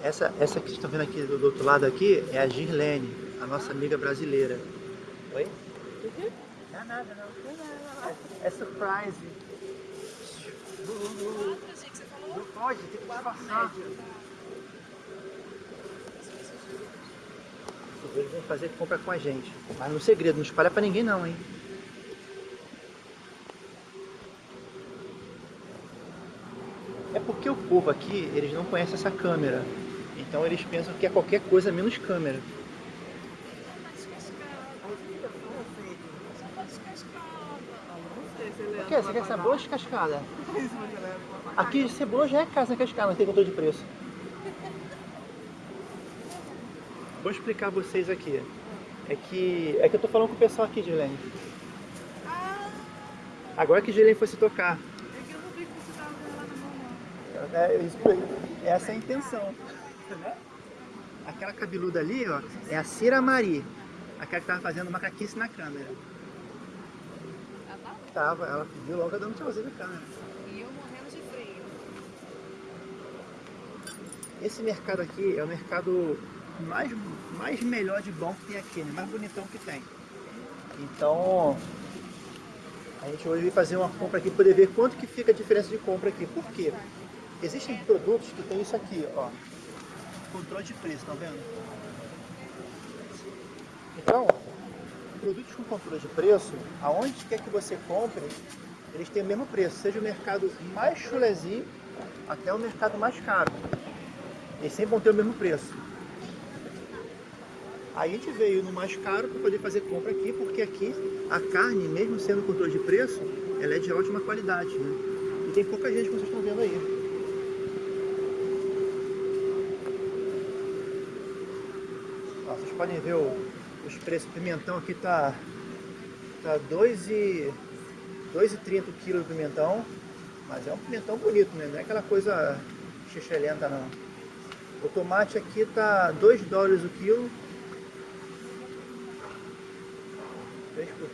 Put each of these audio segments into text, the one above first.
Essa, essa que vocês estão vendo aqui do, do outro lado aqui é a Girlene, a nossa amiga brasileira. Oi? Uhum. Não é nada não. É, é surprise. Não pode, tem que disfarçar. Eles vão fazer compra com a gente. Mas no segredo, não espalha pra ninguém não, hein? É porque o povo aqui, eles não conhecem essa câmera. Então eles pensam que é qualquer coisa menos câmera. O que? Você quer cebola descascada? Aqui cebola já é casa cascada, não tem controle de preço. Vou explicar a vocês aqui. É que, é que eu tô falando com o pessoal aqui, Gilene. Agora que Gilene fosse tocar. É que eu não vi que você tava com ela na mão, não. É, isso- essa é a intenção. Aquela cabeluda ali, ó, é a Cira Mari. Aquela que tava fazendo macaquice na câmera. Ah, tá? Tava, ela viu logo dando tchauzinho na câmera. E eu morrendo de frio. Esse mercado aqui é o mercado mais, mais melhor de bom que tem aqui, né? mais bonitão que tem. Então, a gente hoje veio fazer uma compra aqui, poder ver quanto que fica a diferença de compra aqui. Por quê? Existem produtos que tem isso aqui, ó. Controle de preço, tá vendo? Então, produtos com controle de preço, aonde quer que você compre, eles têm o mesmo preço, seja o mercado mais chulezinho até o mercado mais caro. Eles sempre vão ter o mesmo preço. A gente veio no mais caro para poder fazer compra aqui, porque aqui a carne, mesmo sendo controle de preço, ela é de ótima qualidade, né? E tem pouca gente, como vocês estão vendo aí. Ó, vocês podem ver o- os preços. O pimentão aqui tá, tá 2 e 2,30 o quilo do pimentão. Mas é um pimentão bonito, né? Não é aquela coisa xixelenta não. O tomate aqui tá 2 dólares o quilo.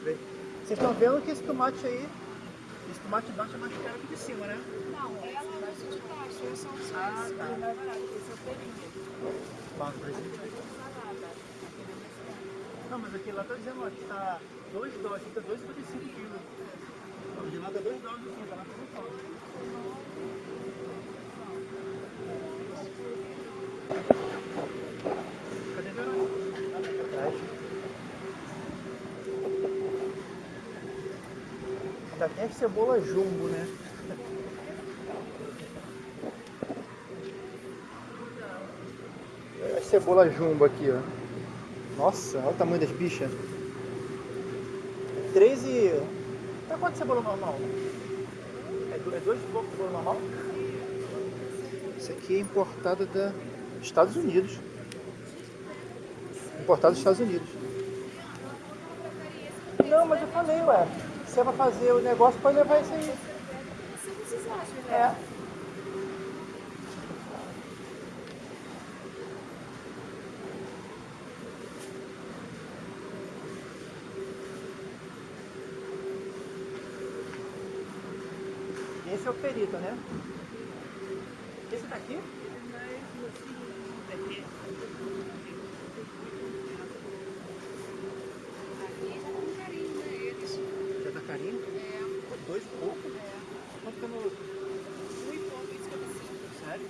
3 por 3. Vocês estão vendo que esse tomate aí, esse tomate de baixo é mais caro que de cima, né? Não, ela é esse de baixo, eu sou os Ah, tá. É mais barato, esse é o pelinho. Mas- Salada. Aquele é mais. Não, mas aqui lá tá dizendo, ó, que tá 2 dólares, fica 2,55 quilos. O de lá tá 2 dólares o quilo, tá na promoção. Cadê a Verônica? Atrás. Ainda tem a cebola jumbo, né? A cebola jumbo aqui, ó. Nossa, olha o tamanho das bichas. 3 e... Tá quanto cebola normal? É 2 é dois e pouco cebola normal? Isso aqui é importada da Estados Unidos. Importada dos Estados Unidos. Não, mas eu falei, ué. É pra fazer o negócio, pode levar isso aí. É. Esse é o perito, né? Esse daqui? Aqui já tem carinho, né? Eles. Já tá carinho? É, Dois e pouco? Quanto que é no... um e pouco, isso que eu preciso. Sério?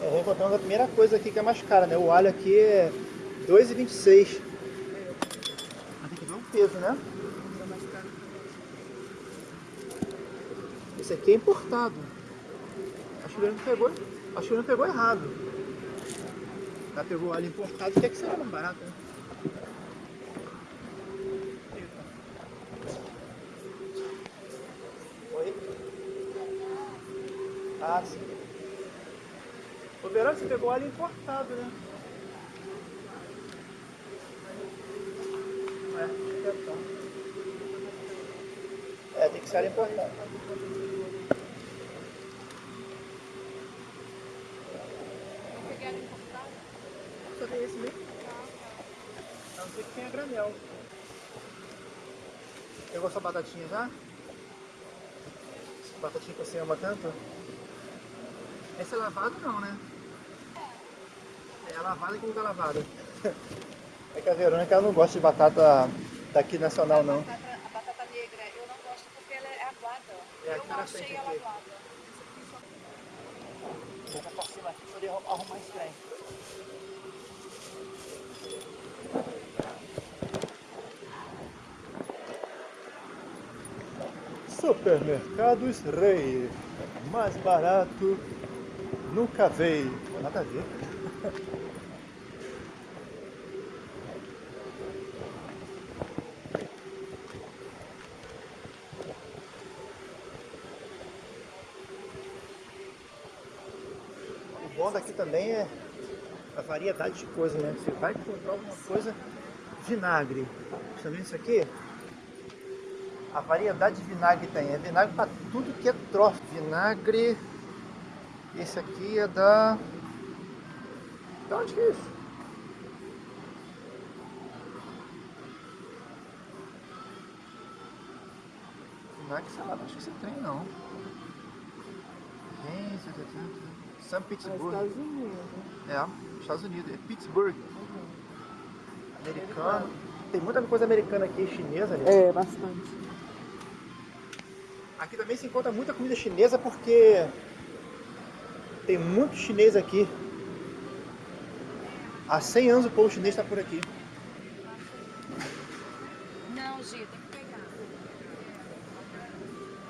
É, encontramos a primeira coisa aqui que é mais cara, né? O alho aqui é 2,26. Mas tem que ver o peso, né? Tá. Esse aqui é importado. Acho que ele não pegou, acho que ele não pegou errado. Ela pegou o alho importado, quer que seja mais barato, né? Você pegou alho importado, né? É, é, tem que ser alho importado. Só tem esse mesmo? A não ser que tenha granel. Pegou sua batatinha já? Batatinha que você ama tanto? Essa é lavada não, né? É a lavada que não tá lavada. É que a Verônica ela não gosta de batata daqui nacional não. A batata, a batata negra eu não gosto porque ela é aguada. É, eu não achei ela aqui. aguada. Vou pra cima aqui pra poder arrumar esse trem. Supermercados Rei. Mais barato nunca veio. Nada a ver. O bom daqui também é a variedade de coisas, né? Você vai encontrar alguma coisa vinagre. Você vendo isso aqui? A variedade de vinagre tem. É vinagre para tudo que é troço. Vinagre. Esse aqui é da. Da onde que é isso? Vinagre, sei lá, não acho que esse trem não. Reis, São Pittsburgh. Estados Unidos. É, Estados Unidos. É Pittsburgh. Americano. Tem muita coisa americana aqui, chinesa, né? É, bastante. Aqui também se encontra muita comida chinesa porque tem muito chinês aqui. Há 100 anos o povo chinês está por aqui. Não, Gi, tem que pegar.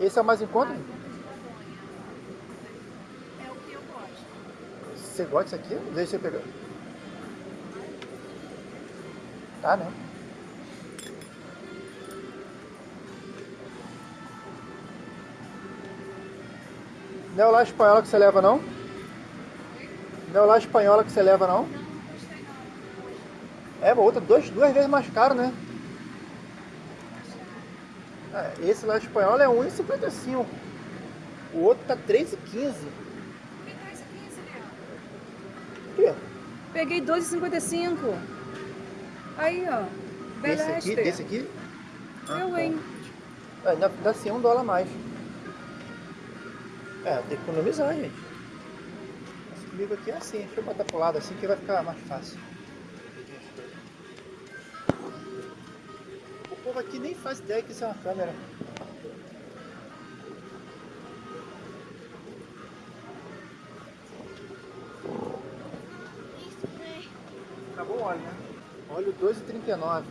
Esse é o mais em conta? É o que eu gosto. Você gosta disso aqui? Deixa eu pegar. Tá, né? Não é o lá espanhola que você leva, não? Não é o lá espanhola que você leva, não? Não. É, outra dois, duas vezes mais caro, né? É, esse lá espanhol é 1,55. O outro tá 3,15. Que tá isso aqui, Juliana? O quê? Peguei 2,55. Aí, ó. Desse aqui? Desse aqui? Ah, Eu, tá. hein? É, Ainda dá sim um dólar a mais. É, tem que economizar, gente. Esse comigo aqui é assim, deixa eu botar pro lado assim que vai ficar mais fácil. Povo aqui nem faz ideia que isso é uma câmera. Acabou o óleo, né? Óleo 2,39.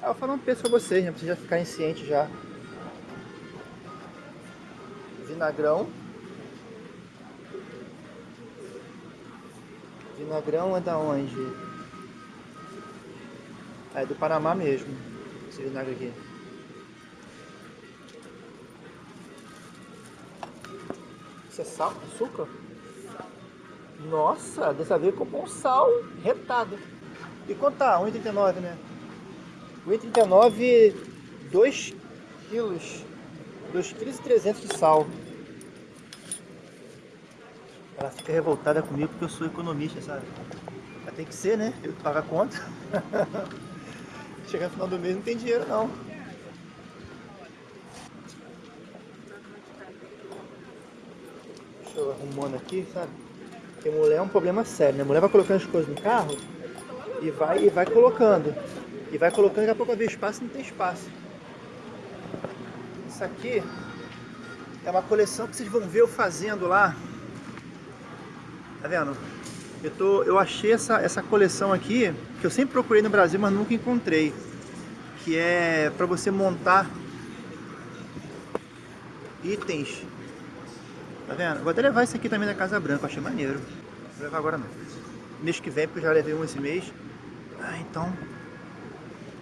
Ah, eu vou falar um preço pra vocês, né? Pra vocês já ficarem cientes já. Vinagrão. Vinagrão é da onde? É do Panamá mesmo. Esse vinagre aqui. Isso é sal? Açúcar? Nossa, dessa vez comprou um sal retado. E quanto tá? 1,39 né? 1,39 2 quilos. 2 quilos e 300 de sal. Ela fica revoltada comigo porque eu sou economista, sabe? Mas tem que ser, né? Eu que pago a conta. Chegar no final do mês não tem dinheiro não. Deixa eu arrumando aqui, sabe? Porque mulher é um problema sério, né? Mulher vai colocando as coisas no carro e vai, e vai colocando. E vai colocando, daqui a pouco vai ver espaço não tem espaço. Isso aqui é uma coleção que vocês vão ver eu fazendo lá. Tá vendo? Eu, tô, eu achei essa, essa coleção aqui, que eu sempre procurei no Brasil, mas nunca encontrei. Que é para você montar itens. Tá vendo? Vou até levar esse aqui também da Casa Branca, achei maneiro. Vou levar agora não. Mês que vem, porque eu já levei um esse mês. Ah, então.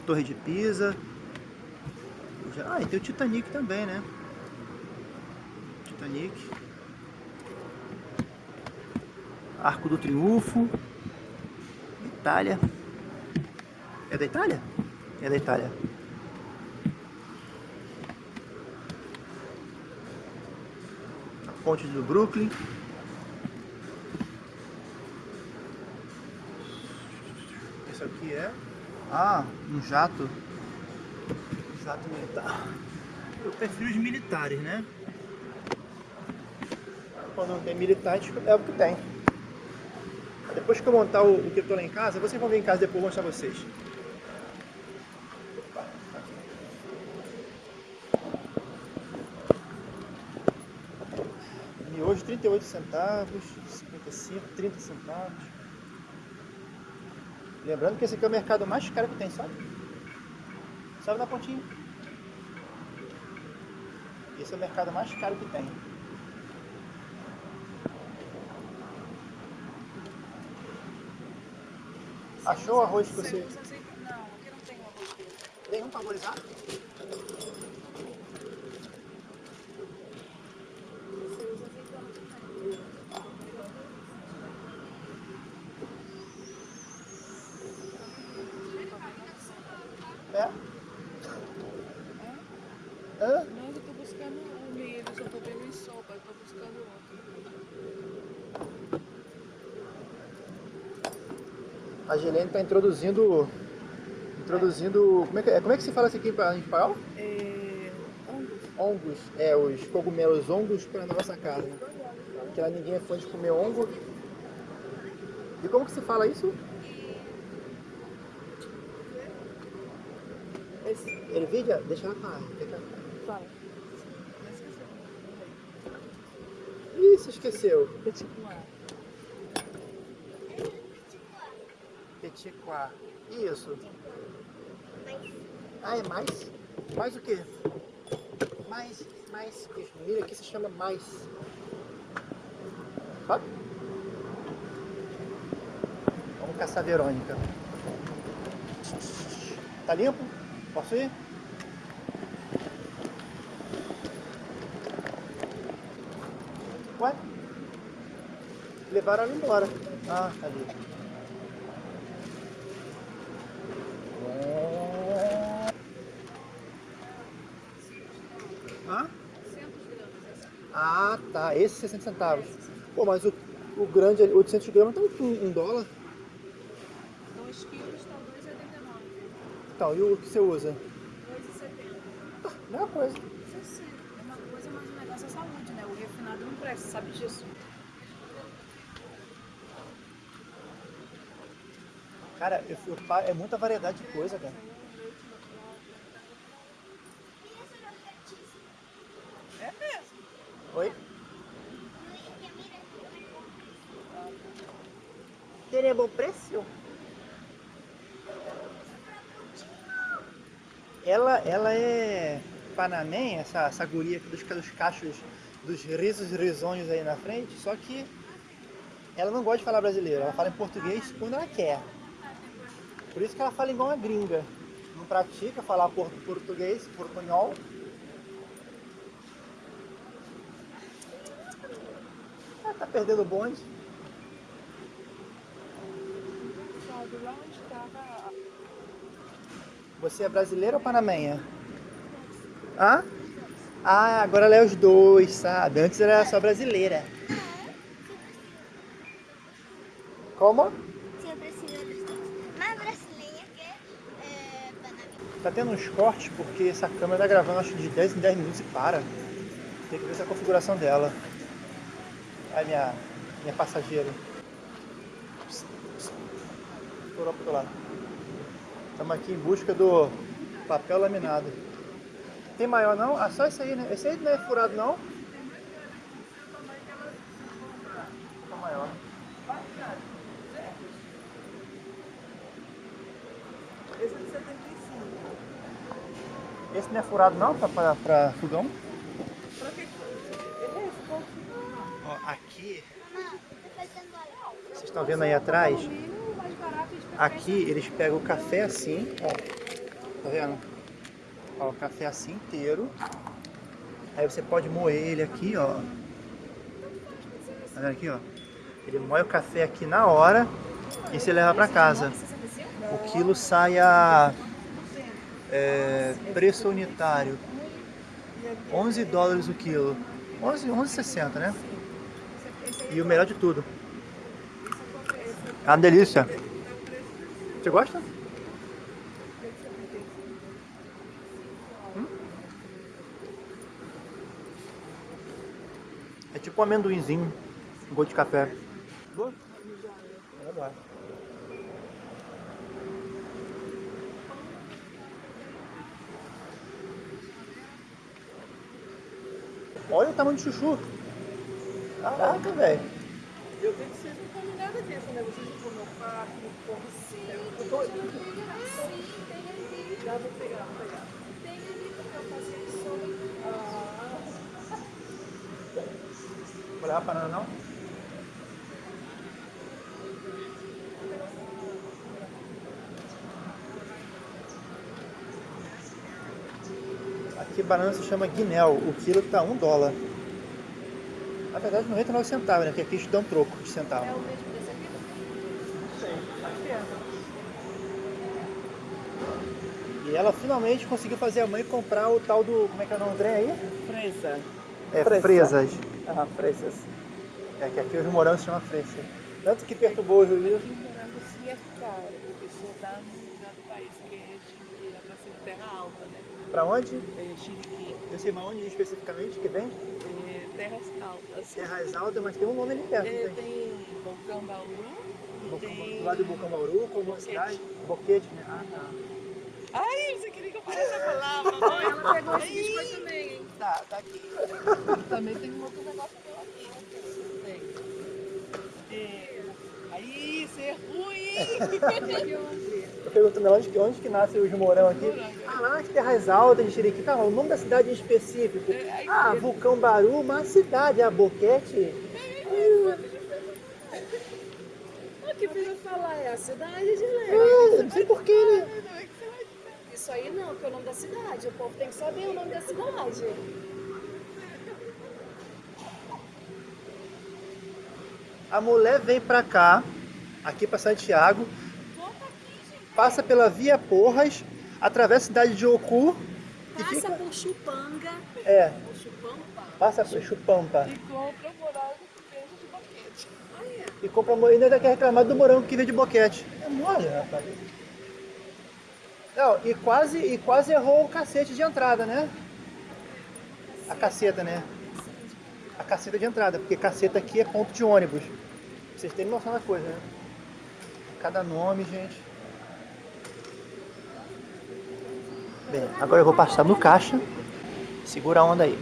Torre de Pisa. Ah, e tem o Titanic também, né? Titanic. Arco do Triunfo. Itália. É da Itália? É da Itália. A ponte do Brooklyn. que é? Ah, um jato. Um jato militar. Eu prefiro os militares, né? Quando não tem militares, é o que tem. Depois que eu montar o, o eu lá em casa, vocês vão ver em casa depois, vou mostrar vocês. Miojo 38 centavos, 55, 30 centavos. Lembrando que esse aqui é o mercado mais caro que tem, sabe? Sabe na pontinha. Esse é o mercado mais caro que tem. Achou o arroz que você... Não, aqui não tem arroz dele. Tem um favorizado? É? Hã? Não, eu tô buscando o milho, só tô vendo em sopa, eu tô buscando outro. A Gelene está introduzindo... Introduzindo... Como é, que, é- como é que se fala isso aqui em espanhol? É... Ongos. É, os cogumelos ongos para nossa casa. Que lá ninguém é fã de comer ongo. E como que se fala isso? Ervilha? Deixa ela falar. Fala. Ih, se esqueceu. Petit pois. Pois. Isso. Ah, é mais? Mais o quê? Mais, mais. Milho aqui se chama mais. Sabe? Vamos caçar a Verônica. Tá limpo? Posso ir? Ué? Levaram ela embora. Ah, tá ali. Hã? 100 gramas. Ah, tá. Esse 60 centavos. Pô, mas o, o grande ali, 800 gramas tá um, um dólar. 2 quilos estão 2,89. Então, e o que você usa? 2,70. Mesma coisa. Isso sim, é uma coisa, mas o negócio é saúde, né? O refinado não presta, sabe disso. Cara, eu, eu, é muita variedade de coisa, cara. É mesmo. Oi? Bom preço? Ela, ela é panamenha, essa, essa guria aqui dos, dos cachos, dos risos risonhos aí na frente, só que ela não gosta de falar brasileiro, ela fala em português quando ela quer. Por isso que ela fala igual uma gringa. Não pratica falar por- português, portunhol. Ah, tá perdendo o bonde. Sabe lá onde estava Você é brasileira ou panamenha? Hã? Ah, agora ela é os dois, sabe? Antes era só brasileira. Como? Brasileira que é, Panamá. Tá tendo uns cortes porque essa câmera tá gravando acho de 10 em 10 minutos e para. Tem que ver essa configuração dela. Aí minha, minha passageira. Lado. Estamos aqui em busca do papel laminado. Tem maior não? Ah, só esse aí, né? Esse aí não é furado não? Tá maior. Esse é de 75. Esse não é furado não pra, pra fogão? Pra que? Ele é esse pouco. Ó, aqui, tá vocês estão vendo aí atrás? O milho mais barato de Aqui eles pegam o café assim, ó. Tá vendo? Ó, o café assim inteiro. Aí você pode moer ele aqui, ó. Tá vendo aqui, ó? Ele moe o café aqui na hora e você leva pra casa. O quilo sai a é, preço unitário. 11 dólares o quilo. 11, 11,60, né? E o melhor de tudo. É uma delícia. Você gosta? Hum? É tipo um amendoinzinho, um gosto de café. Boa? Olha o tamanho do chuchu. Caraca, velho. Eu tenho que ser contaminada disso, né? Vocês não comem carne, comem sim. Eu tô Já vou pegar, vou pegar. Tem ali porque eu sobre. Ah. Vou levar banana não? Aqui banana se chama guinel, o quilo tá um dólar. Na verdade 99 centavos, né? Porque aqui eles dão troco de centavo. É o mesmo desse aqui? Não sei, acho que é. E ela finalmente conseguiu fazer a mãe comprar o tal do. Como é que é o nome do trem aí? Fresa. É, Fresa. fresas. Ah, fresas. É que aqui os morangos se chama fresa. Tanto que perturbou o juízo. O morango sim é caro, porque só dá no país que é Chiriquí, é pra ser terra alta, né? Pra onde? É Chiriquí, Eu sei mas onde especificamente que vem? é terras altas. Terras Altas, mas tem um nome ali perto, É, tem? tem Vulcão Bauru e Do tem... lado do Bucambauru, como Boquete. cidade. Boquete, né? Ah, tá. Ai, você queria que eu falasse a palavra? Não, ela pegou esse biscoito também, hein? Tá, tá aqui. também tem um outro negócio meu aqui. Tem. É, aí, isso é ruim! Perguntando onde, que- onde que nasce os morão aqui. Ah, lá nas Terras Altas de Chiriquí. Tá, o nome da cidade em específico. É, Ah. Vulcão Baru, uma cidade. A Boquete. O que eu falar é a cidade de Lé. Ah, não sei porquê, né? Isso aí não, que é o nome da cidade. O povo tem que saber o nome da cidade. A mulher vem pra cá, aqui pra Santiago, passa pela Via Porras, atravessa a cidade de Ocu e Passa fica... por Chupanga. É, Por Chupampa. passa por Chupampa. E compra morango que vende de boquete. Ah, é? E compra ainda quer reclamar do morango que vem de boquete. É mole, rapaz. Não, e quase, e quase errou o cacete de entrada, né? A caceta, né? A caceta de entrada, porque caceta aqui é ponto de ônibus. Pra Vocês terem noção da coisa, né? Cada nome, gente. Bem, agora eu vou passar no caixa. Segura a onda aí.